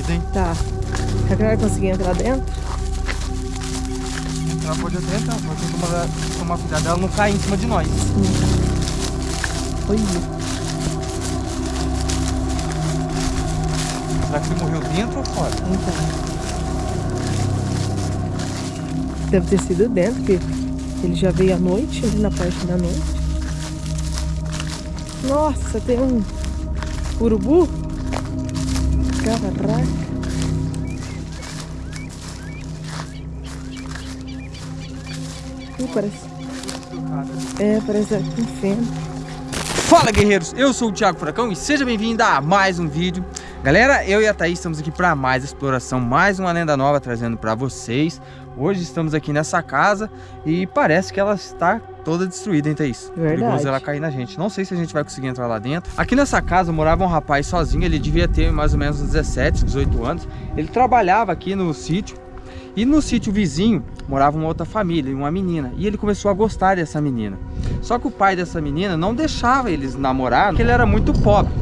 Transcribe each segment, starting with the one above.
destruída, hein? Tá. Será que vai conseguir entrar dentro? Ela pode até entrar, pode tomar, tomar cuidado dela não cair em cima de nós. Olha. Será que você morreu dentro ou fora? Então. Deve ter sido dentro, porque ele já veio à noite, ali na parte da noite. Nossa, tem um urubu. Caraca. Ih, parece... É, parece um feno. Fala guerreiros, eu sou o Thiago Furacão e seja bem-vindo a mais um vídeo Galera, eu e a Thaís estamos aqui para mais exploração, mais uma lenda nova trazendo para vocês Hoje estamos aqui nessa casa e parece que ela está toda destruída, hein Thaís? Verdade. Perigoso ela cair na gente, não sei se a gente vai conseguir entrar lá dentro Aqui nessa casa morava um rapaz sozinho, ele devia ter mais ou menos uns 17, 18 anos Ele trabalhava aqui no sítio e no sítio vizinho morava uma outra família, uma menina. E ele começou a gostar dessa menina. Só que o pai dessa menina não deixava eles namorar, porque ele era muito pobre.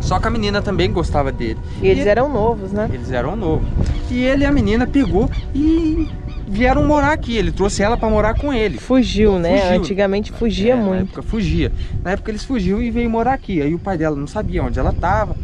Só que a menina também gostava dele. E eles e eram novos, né? Eles eram novos. E ele e a menina pegou e vieram morar aqui. Ele trouxe ela para morar com ele. Fugiu, né? Fugiu. Antigamente fugia É, muito. Na época fugia. Na época eles fugiu e veio morar aqui. Aí o pai dela não sabia onde ela estava.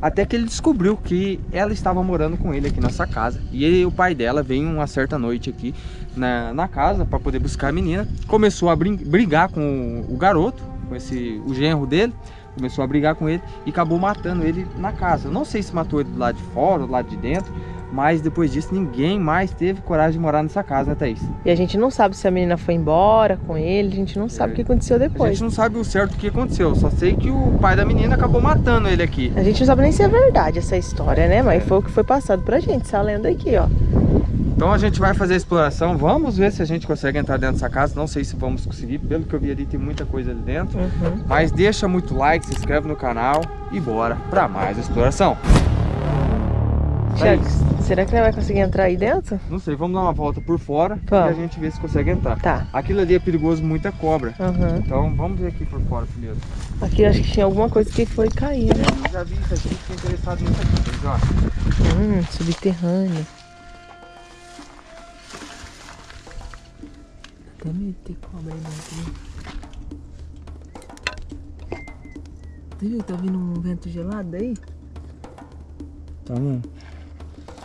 Até que ele descobriu que ela estava morando com ele aqui nessa casa. E ele, o pai dela veio uma certa noite aqui na, na casa para poder buscar a menina. Começou a brigar com o garoto, com esse, o genro dele começou a brigar com ele e acabou matando ele na casa. Eu não sei se matou ele do lado de fora ou do lado de dentro, mas depois disso ninguém mais teve coragem de morar nessa casa, né Thaís? E a gente não sabe se a menina foi embora com ele, a gente não sabe é. o que aconteceu depois. A gente não sabe o certo o que aconteceu, só sei que o pai da menina acabou matando ele aqui. A gente não sabe nem se é verdade essa história, né? Mas é. foi o que foi passado pra gente, essa lenda aqui, ó. Então a gente vai fazer a exploração, vamos ver se a gente consegue entrar dentro dessa casa, não sei se vamos conseguir, pelo que eu vi ali tem muita coisa ali dentro. Uhum. Mas deixa muito like, se inscreve no canal e bora pra mais exploração. Tiago, será que ele vai conseguir entrar aí dentro? Não sei, vamos dar uma volta por fora vamos. e a gente vê se consegue entrar. Tá. Aquilo ali é perigoso, muita cobra. Uhum. Então vamos ver aqui por fora primeiro. Aqui acho que tinha alguma coisa que foi cair, né? Eu já vi isso aqui, fiquei interessado nisso aqui, ó. Hum, subterrâneo. até medo de ter cobra aí dentro. Você viu? Tá vindo um vento gelado aí? Tá não.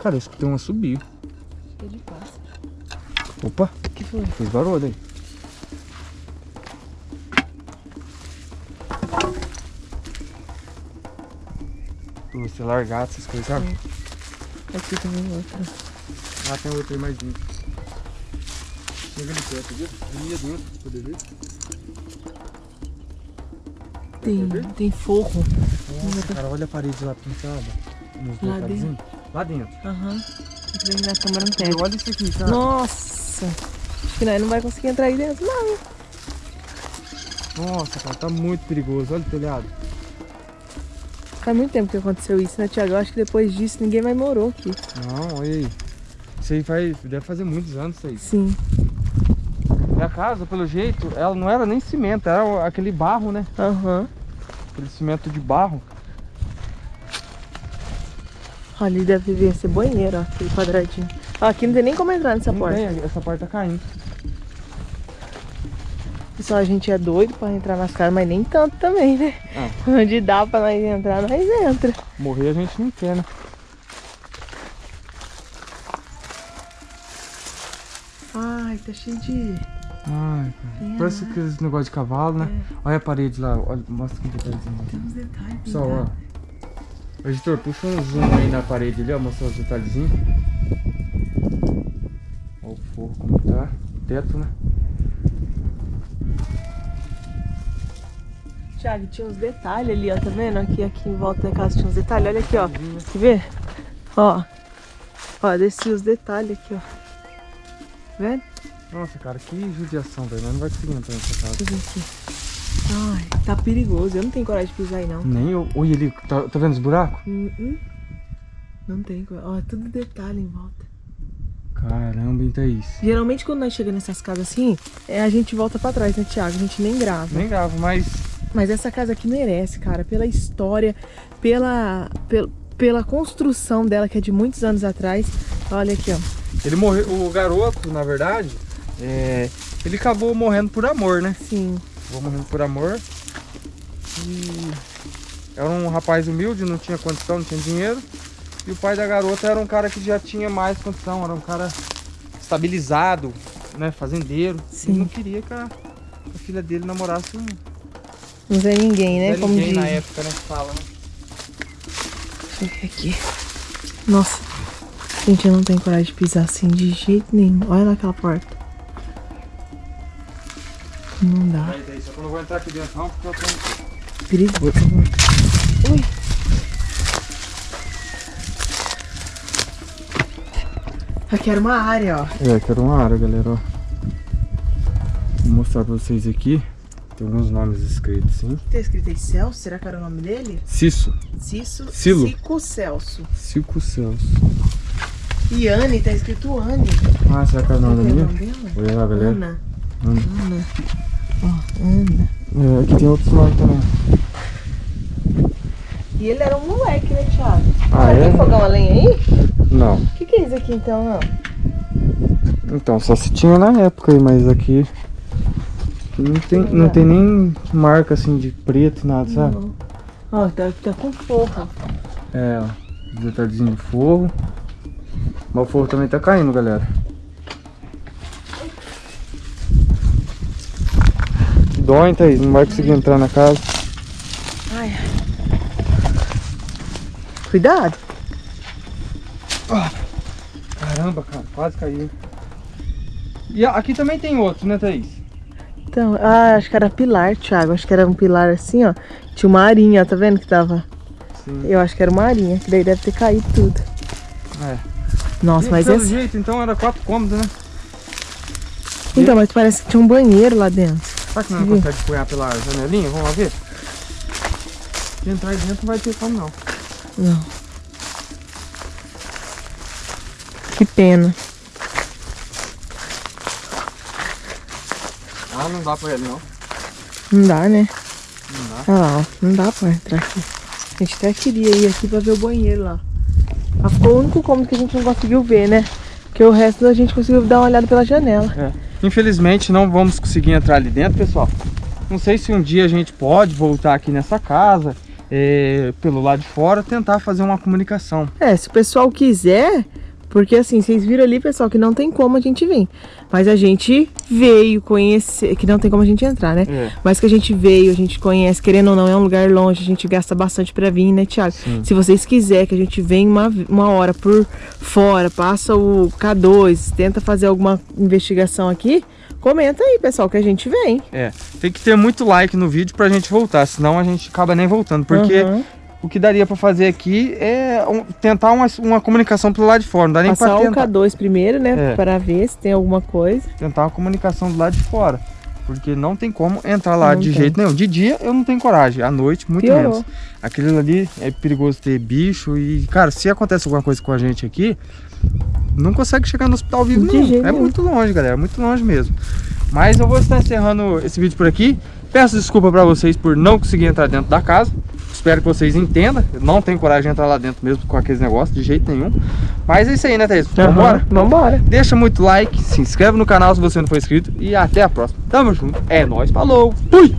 Cara, eu escutei uma subir. Cheio de pássaro. Opa! O que foi? Fez barulho aí. Você largar essas coisas, sabe? É. Aqui também outra. Lá tem outra aí mais dentro. Chega ali perto, viu? Ali dentro, pra poder ver. Tem, tem forro. Nossa, cara, olha a parede lá pintada. Nos lá dentro. Lá dentro. Aham. Uhum. Na não. Olha isso aqui, cara. Nossa. Acho que nós não vai conseguir entrar aí dentro, não. Nossa, cara, tá muito perigoso. Olha o telhado. Faz muito tempo que aconteceu isso, né, Tiago? Eu acho que depois disso ninguém mais morou aqui. Não, olha aí. Isso aí faz, deve fazer muitos anos isso aí. Sim. E a casa, pelo jeito, ela não era nem cimento, era aquele barro, né? Aham. Uhum. Aquele cimento de barro. Ali deve vir ser banheiro, ó, aquele quadradinho. Aqui não tem nem como entrar nessa não porta. Tem, essa porta tá caindo. Pessoal, a gente é doido pra entrar nas casas, mas nem tanto também, né? Ah. Onde dá pra nós entrar, nós entra. Morrer a gente não quer, né? Ai, tá cheio de... Ai, cara. Parece aqueles negócio de cavalo, né? É. Olha a parede lá, olha, mostra que detalhezinho. Tem uns detalhes. Pessoal, ó. Editor, puxa um zoom aí na parede ali, ó, mostrar os detalhezinhos. Olha o forro como tá. Teto, né? Thiago, tinha uns detalhes ali, ó, tá vendo? Aqui, aqui em volta da casa tinha uns detalhes. Olha aqui, ó. Quer ver? Ó. Ó, desci os detalhes aqui, ó. Tá vendo? Nossa, cara, que judiação, velho. Não vai conseguir entrar nessa casa. Deixa eu ver aqui. Ai, tá perigoso. Eu não tenho coragem de pisar aí, não. Nem eu. Olha ali, tá, tá vendo os buracos? Uh -uh. Não tem coragem. Ó, é tudo detalhe em volta. Caramba, então é isso. Geralmente quando nós chegamos nessas casas assim, é, a gente volta pra trás, né, Thiago? A gente nem grava. Nem grava, mas... Mas essa casa aqui merece, cara. Pela história, pela... pela pela construção dela, que é de muitos anos atrás. Olha aqui, ó. Ele morreu, o garoto, na verdade, é, ele acabou morrendo por amor, né? Sim. Acabou morrendo por amor. E era um rapaz humilde, não tinha condição, não tinha dinheiro. E o pai da garota era um cara que já tinha mais condição, era um cara estabilizado, né, fazendeiro. Sim. Ele não queria que a, a filha dele namorasse um Não vê ninguém, né? Zé Como ninguém diz. na época, né, fala, né? Deixa eu ver aqui. Nossa. Gente, eu não tenho coragem de pisar assim de jeito nenhum. Olha lá aquela porta. Não dá. Aí, daí, só que eu não vou entrar aqui dentro não, porque eu tenho... Perigoso. Ui. Aqui era uma área, ó. É, que era uma área, galera, ó. Vou mostrar pra vocês aqui. Tem alguns nomes escritos, sim. Tem escrito aí Celso? Será que era o nome dele? Cisso. Cisso. Silo. Cico Celso. Cico Celso. E Anne, tá escrito Anne. Ah, será que é o nome da é minha? nome dela? Olha lá, galera. Ana. Ana. Ana. Ó, Ana. É, aqui tem outros nomes também. E ele era um moleque, né, Thiago? Ah, Tem é? fogão a lenha aí? Não. O que, que é isso aqui então, não? Então, só se tinha na época aí, mas aqui... aqui não tem, não tem nem marca assim de preto, nada, sabe? Não. Ó, tá, tá com forro. É, ó. Detalhezinho de forro. Mas o forro também tá caindo, galera. Dói, Thaís. Não vai conseguir entrar na casa. Ai, ai. Cuidado. Caramba, cara. Quase caiu. E aqui também tem outro, né, Thaís? Então, ah, acho que era pilar, Thiago. Acho que era um pilar assim, ó. Tinha uma arinha, tá vendo que tava? Sim. Eu acho que era uma arinha, que daí deve ter caído tudo. É. Nossa, E mas esse... jeito, então era quatro cômodos, né? Então, mas parece que tinha um banheiro lá dentro. Será que não Sim. consegue apoiar pela janelinha? Vamos lá ver? Se entrar dentro não vai ter como não. Não. Que pena. Ah, não dá pra ele não. Não dá, né? Não dá. Olha lá, ó. Não dá pra entrar aqui. A gente até queria ir aqui pra ver o banheiro lá. Mas ficou o único cômodo que a gente não conseguiu ver, né? Porque o resto a gente conseguiu dar uma olhada pela janela. É. Infelizmente não vamos conseguir entrar ali dentro, pessoal. Não sei se um dia a gente pode voltar aqui nessa casa, é, pelo lado de fora, tentar fazer uma comunicação. É, se o pessoal quiser, porque assim, vocês viram ali, pessoal, que não tem como a gente vir. Mas a gente veio conhecer, que não tem como a gente entrar, né? É. Mas que a gente veio, a gente conhece, querendo ou não, é um lugar longe, a gente gasta bastante pra vir, né, Thiago? Sim. Se vocês quiserem que a gente venha uma, uma hora por fora, passa o K2, tenta fazer alguma investigação aqui, comenta aí, pessoal, que a gente vem. É, tem que ter muito like no vídeo pra gente voltar, senão a gente acaba nem voltando. Porque Uhum. O que daria pra fazer aqui é um- tentar uma, uma comunicação pelo lado de fora. Não dá nem Passar pra o tentar, K2 primeiro, né, É. para ver se tem alguma coisa. tentar uma comunicação do lado de fora. Porque não tem como entrar lá Não de tem. jeito nenhum. De dia eu não tenho coragem, à noite muito Piorou. menos. Aquilo ali é perigoso ter bicho e, cara, se acontece alguma coisa com a gente aqui, não consegue chegar no hospital vivo De não. É muito longe, galera, muito longe mesmo. Mas eu vou estar encerrando esse vídeo por aqui. Peço desculpa pra vocês por não conseguir entrar dentro da casa. Espero que vocês entendam. Eu não tenho coragem de entrar lá dentro mesmo com aqueles negócios, de jeito nenhum. Mas é isso aí, né, Thaís? Vambora? Vambora. Deixa muito like, se inscreve no canal se você não for inscrito e até a próxima. Tamo junto, é nóis, falou, fui!